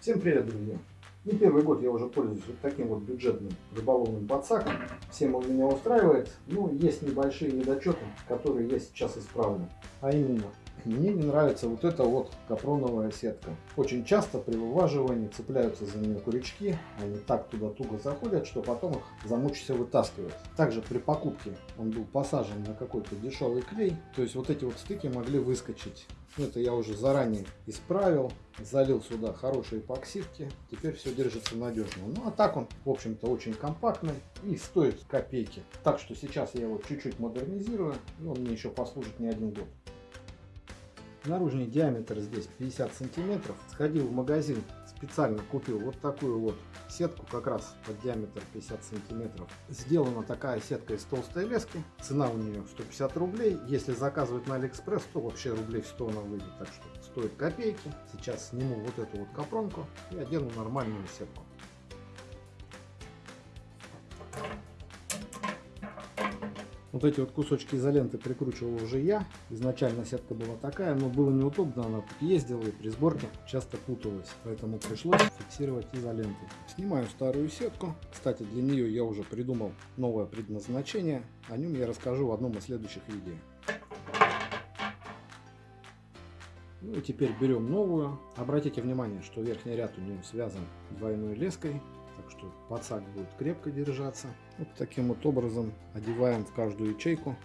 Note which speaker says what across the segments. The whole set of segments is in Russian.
Speaker 1: Всем привет, друзья! Не первый год я уже пользуюсь вот таким вот бюджетным рыболовным подсаком. Всем он меня устраивает, но есть небольшие недочеты, которые я сейчас исправлю. А именно, мне не нравится вот эта вот капроновая сетка. Очень часто при вываживании цепляются за нее крючки, они так туда туго заходят, что потом их замучишься вытаскивать. Также при покупке он был посажен на какой-то дешевый клей, то есть вот эти вот стыки могли выскочить. Это я уже заранее исправил, залил сюда хорошие эпоксидки, теперь все держится надежно. Ну а так он, в общем-то, очень компактный и стоит копейки. Так что сейчас я его чуть-чуть модернизирую, и он мне еще послужит не один год. Наружный диаметр здесь 50 сантиметров. Сходил в магазин, специально купил вот такую вот сетку, как раз под диаметр 50 сантиметров. Сделана такая сетка из толстой лески. Цена у нее 150 рублей. Если заказывать на Алиэкспресс, то вообще рублей в 100 она выйдет. Так что стоит копейки. Сейчас сниму вот эту вот капронку и одену нормальную сетку. Вот эти вот кусочки изоленты прикручивал уже я. Изначально сетка была такая, но было неудобно, она тут ездила и при сборке часто путалась. Поэтому пришлось фиксировать изолентой. Снимаю старую сетку. Кстати, для нее я уже придумал новое предназначение. О нем я расскажу в одном из следующих видео. Ну и теперь берем новую. Обратите внимание, что верхний ряд у нее связан двойной леской так что подсак будет крепко держаться. Вот таким вот образом одеваем в каждую ячейку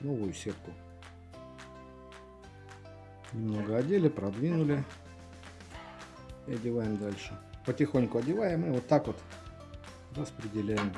Speaker 1: новую сетку. Немного одели, продвинули и одеваем дальше. Потихоньку одеваем и вот так вот распределяем.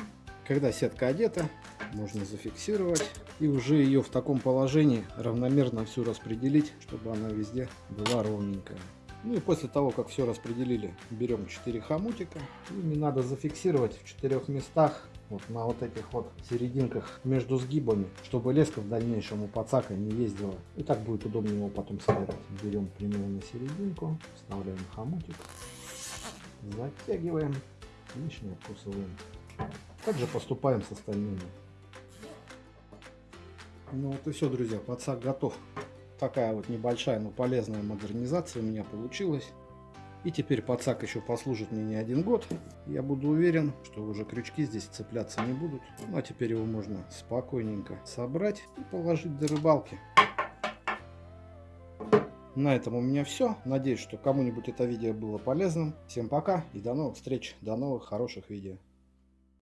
Speaker 1: Когда сетка одета, можно зафиксировать и уже ее в таком положении равномерно всю распределить, чтобы она везде была ровненькая. Ну и после того, как все распределили, берем 4 хомутика. Ими надо зафиксировать в четырех местах, вот на вот этих вот серединках между сгибами, чтобы леска в дальнейшем у подсака не ездила. И так будет удобнее его потом собирать. Берем примерно серединку, вставляем хомутик, затягиваем, лишнее откусываем. Также поступаем с остальными. Ну вот и все, друзья, подсак готов такая вот небольшая, но полезная модернизация у меня получилась. И теперь подсак еще послужит мне не один год. Я буду уверен, что уже крючки здесь цепляться не будут. Ну а теперь его можно спокойненько собрать и положить до рыбалки. На этом у меня все. Надеюсь, что кому-нибудь это видео было полезным. Всем пока и до новых встреч, до новых хороших видео.